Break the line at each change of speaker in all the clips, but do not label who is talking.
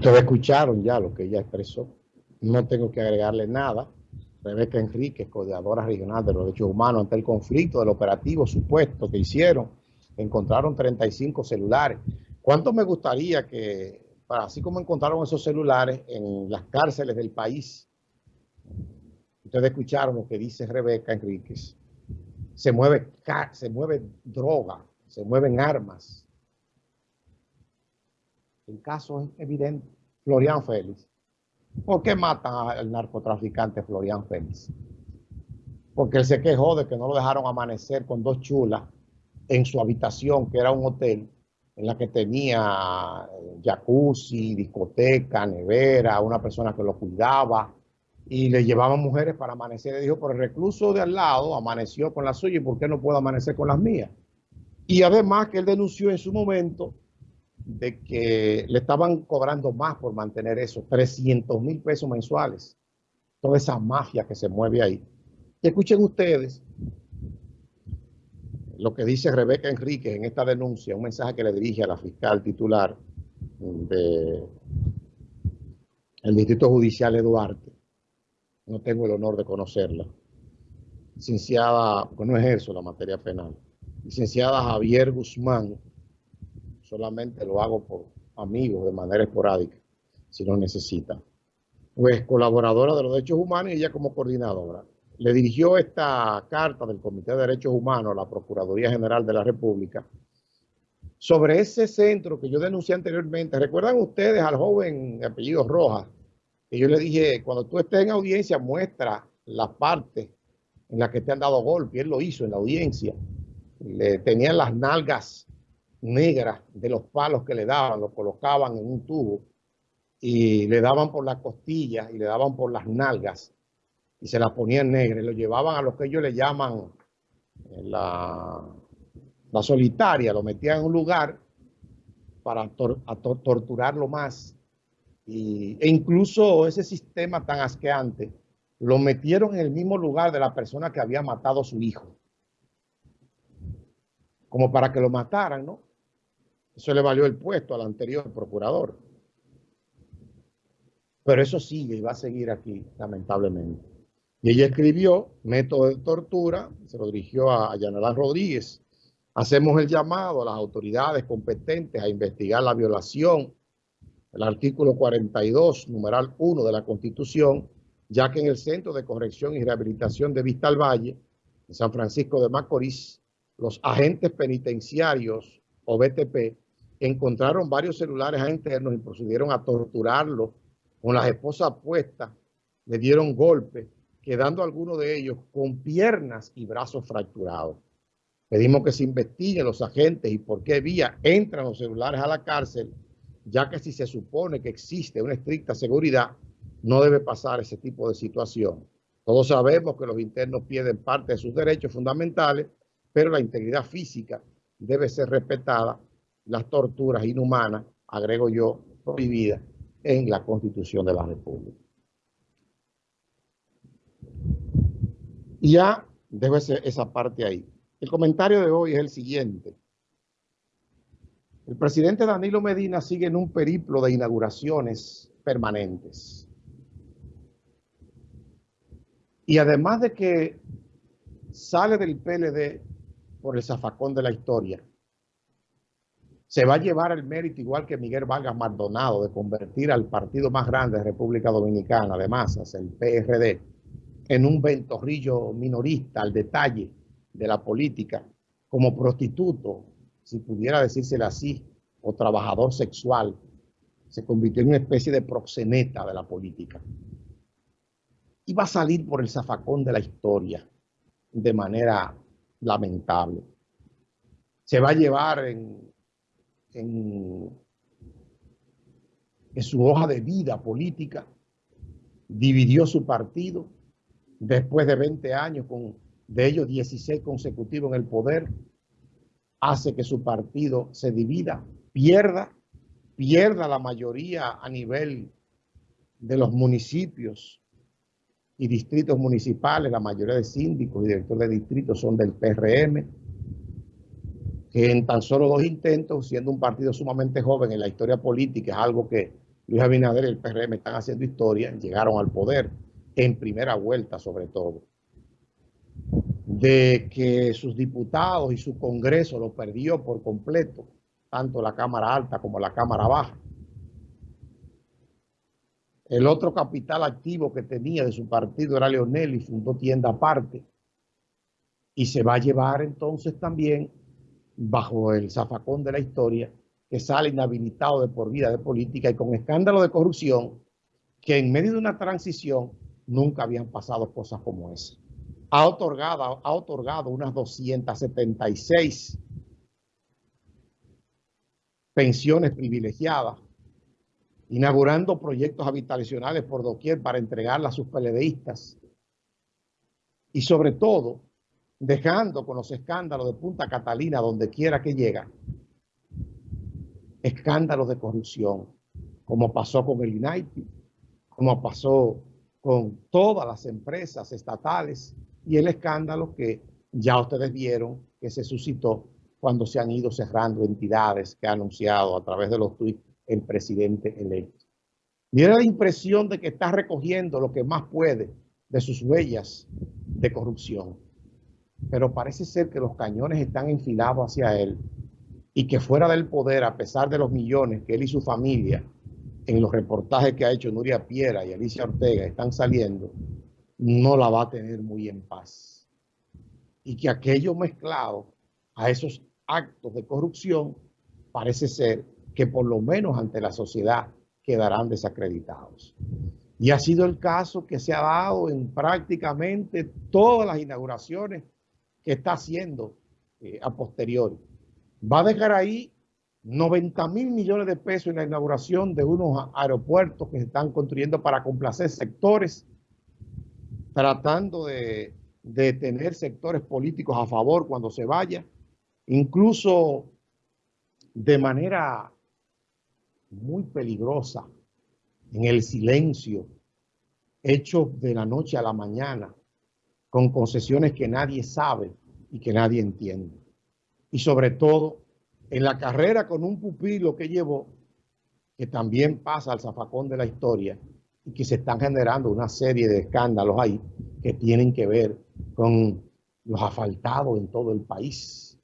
Ustedes escucharon ya lo que ella expresó. No tengo que agregarle nada. Rebeca Enrique, coordinadora regional de los derechos humanos ante el conflicto del operativo supuesto que hicieron, encontraron 35 celulares. ¿Cuánto me gustaría que, así como encontraron esos celulares en las cárceles del país, ustedes escucharon lo que dice Rebeca Enríquez, se mueve, se mueve droga, se mueven armas. El caso es evidente. Florian Félix. ¿Por qué matan al narcotraficante Florian Félix? Porque él se quejó de que no lo dejaron amanecer con dos chulas en su habitación, que era un hotel, en la que tenía eh, jacuzzi, discoteca, nevera, una persona que lo cuidaba, y le llevaban mujeres para amanecer. Le dijo, pero el recluso de al lado amaneció con la suya, ¿y por qué no puedo amanecer con las mías? Y además que él denunció en su momento de que le estaban cobrando más por mantener eso, 300 mil pesos mensuales. Toda esa mafia que se mueve ahí. Y escuchen ustedes lo que dice Rebeca Enríquez en esta denuncia, un mensaje que le dirige a la fiscal titular del Distrito Judicial de Duarte. No tengo el honor de conocerla. Licenciada, pues no ejerzo la materia penal. Licenciada Javier Guzmán, solamente lo hago por amigos de manera esporádica, si lo necesita. Pues colaboradora de los derechos humanos y ella como coordinadora. Le dirigió esta carta del Comité de Derechos Humanos a la Procuraduría General de la República sobre ese centro que yo denuncié anteriormente. ¿Recuerdan ustedes al joven de apellido Rojas? Que yo le dije, cuando tú estés en audiencia, muestra la parte en la que te han dado golpe. Él lo hizo en la audiencia. Le tenían las nalgas negras de los palos que le daban, lo colocaban en un tubo y le daban por las costillas y le daban por las nalgas y se las ponían negras y lo llevaban a lo que ellos le llaman eh, la, la solitaria, lo metían en un lugar para torturarlo más y, e incluso ese sistema tan asqueante lo metieron en el mismo lugar de la persona que había matado a su hijo como para que lo mataran, ¿no? Eso le valió el puesto al anterior procurador. Pero eso sigue y va a seguir aquí, lamentablemente. Y ella escribió método de tortura, se lo dirigió a Yanalán Rodríguez. Hacemos el llamado a las autoridades competentes a investigar la violación del artículo 42, numeral 1 de la Constitución, ya que en el Centro de Corrección y Rehabilitación de Vista al Valle, en San Francisco de Macorís, los agentes penitenciarios o BTP encontraron varios celulares internos y procedieron a torturarlo con las esposas puestas, le dieron golpes, quedando algunos de ellos con piernas y brazos fracturados. Pedimos que se investiguen los agentes y por qué vía entran los celulares a la cárcel, ya que si se supone que existe una estricta seguridad, no debe pasar ese tipo de situación. Todos sabemos que los internos pierden parte de sus derechos fundamentales, pero la integridad física debe ser respetada las torturas inhumanas, agrego yo, prohibidas en la Constitución de la República. Y ya ser esa parte ahí. El comentario de hoy es el siguiente. El presidente Danilo Medina sigue en un periplo de inauguraciones permanentes. Y además de que sale del PLD por el zafacón de la historia, se va a llevar el mérito, igual que Miguel Vargas Maldonado, de convertir al partido más grande de República Dominicana, de masas, el PRD, en un ventorrillo minorista al detalle de la política, como prostituto, si pudiera decírselo así, o trabajador sexual, se convirtió en una especie de proxeneta de la política. Y va a salir por el zafacón de la historia de manera lamentable. Se va a llevar en en, su hoja de vida política, dividió su partido después de 20 años, con de ellos 16 consecutivos en el poder, hace que su partido se divida, pierda, pierda la mayoría a nivel de los municipios y distritos municipales, la mayoría de síndicos y directores de distritos son del PRM, en tan solo dos intentos, siendo un partido sumamente joven en la historia política, es algo que Luis Abinader y el PRM están haciendo historia, llegaron al poder en primera vuelta sobre todo. De que sus diputados y su Congreso lo perdió por completo, tanto la Cámara Alta como la Cámara Baja. El otro capital activo que tenía de su partido era Leonel y fundó tienda aparte. Y se va a llevar entonces también, bajo el zafacón de la historia, que sale inhabilitado de por vida de política y con escándalo de corrupción, que en medio de una transición nunca habían pasado cosas como esa. Ha otorgado, ha otorgado unas 276 pensiones privilegiadas, inaugurando proyectos habitacionales por doquier para entregarlas a sus peledeístas y sobre todo dejando con los escándalos de Punta Catalina donde quiera que llega, escándalos de corrupción, como pasó con el INAIPI, como pasó con todas las empresas estatales y el escándalo que ya ustedes vieron que se suscitó cuando se han ido cerrando entidades que ha anunciado a través de los tweets el presidente electo. Tiene la impresión de que está recogiendo lo que más puede de sus huellas de corrupción. Pero parece ser que los cañones están enfilados hacia él y que fuera del poder, a pesar de los millones que él y su familia, en los reportajes que ha hecho Nuria Piera y Alicia Ortega, están saliendo, no la va a tener muy en paz. Y que aquello mezclado a esos actos de corrupción, parece ser que por lo menos ante la sociedad quedarán desacreditados. Y ha sido el caso que se ha dado en prácticamente todas las inauguraciones que está haciendo eh, a posteriori. Va a dejar ahí 90 mil millones de pesos en la inauguración de unos aeropuertos que se están construyendo para complacer sectores, tratando de, de tener sectores políticos a favor cuando se vaya, incluso de manera muy peligrosa, en el silencio, hecho de la noche a la mañana, con concesiones que nadie sabe y que nadie entiende y sobre todo en la carrera con un pupilo que llevó, que también pasa al zafacón de la historia y que se están generando una serie de escándalos ahí que tienen que ver con los asfaltados en todo el país.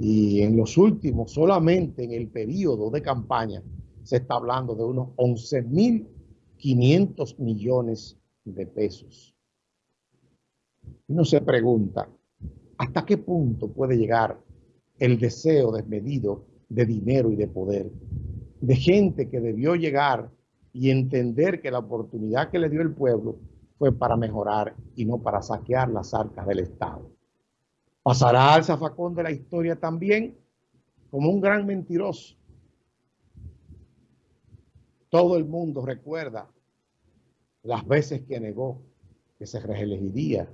Y en los últimos, solamente en el periodo de campaña, se está hablando de unos 11.500 millones de pesos. Uno se pregunta, ¿hasta qué punto puede llegar el deseo desmedido de dinero y de poder, de gente que debió llegar y entender que la oportunidad que le dio el pueblo fue para mejorar y no para saquear las arcas del Estado. Pasará al zafacón de la historia también como un gran mentiroso. Todo el mundo recuerda las veces que negó que se reelegiría,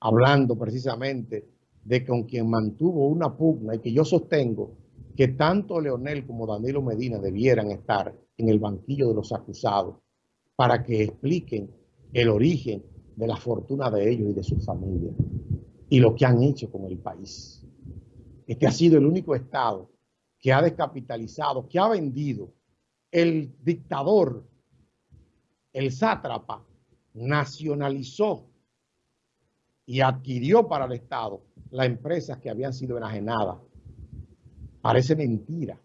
hablando precisamente de con quien mantuvo una pugna y que yo sostengo que tanto Leonel como Danilo Medina debieran estar en el banquillo de los acusados para que expliquen el origen de la fortuna de ellos y de sus familias y lo que han hecho con el país. Este ha sido el único Estado que ha descapitalizado, que ha vendido. El dictador, el sátrapa, nacionalizó y adquirió para el Estado las empresas que habían sido enajenadas. Parece mentira.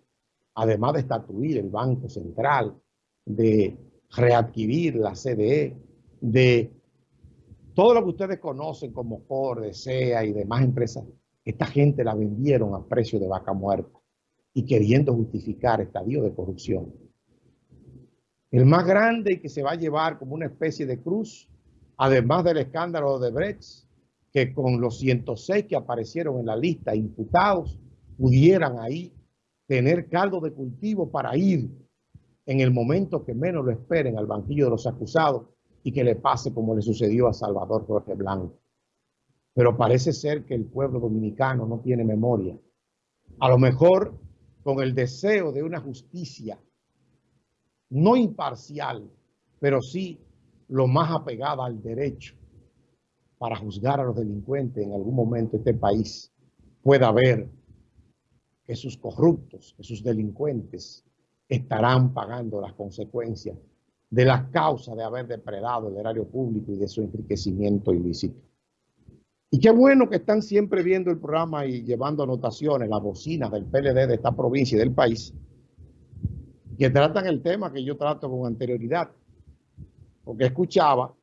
Además de estatuir el Banco Central, de readquirir la CDE, de todo lo que ustedes conocen como Ford, SEA y demás empresas, esta gente la vendieron a precio de vaca muerta y queriendo justificar estadio de corrupción. El más grande y que se va a llevar como una especie de cruz, además del escándalo de Brecht, que con los 106 que aparecieron en la lista imputados pudieran ahí tener caldo de cultivo para ir en el momento que menos lo esperen al banquillo de los acusados y que le pase como le sucedió a Salvador Jorge Blanco. Pero parece ser que el pueblo dominicano no tiene memoria. A lo mejor con el deseo de una justicia no imparcial, pero sí lo más apegada al derecho para juzgar a los delincuentes en algún momento este país pueda ver que sus corruptos, que sus delincuentes estarán pagando las consecuencias de las causas de haber depredado el erario público y de su enriquecimiento ilícito. Y qué bueno que están siempre viendo el programa y llevando anotaciones, las bocinas del PLD de esta provincia y del país, que tratan el tema que yo trato con anterioridad, porque escuchaba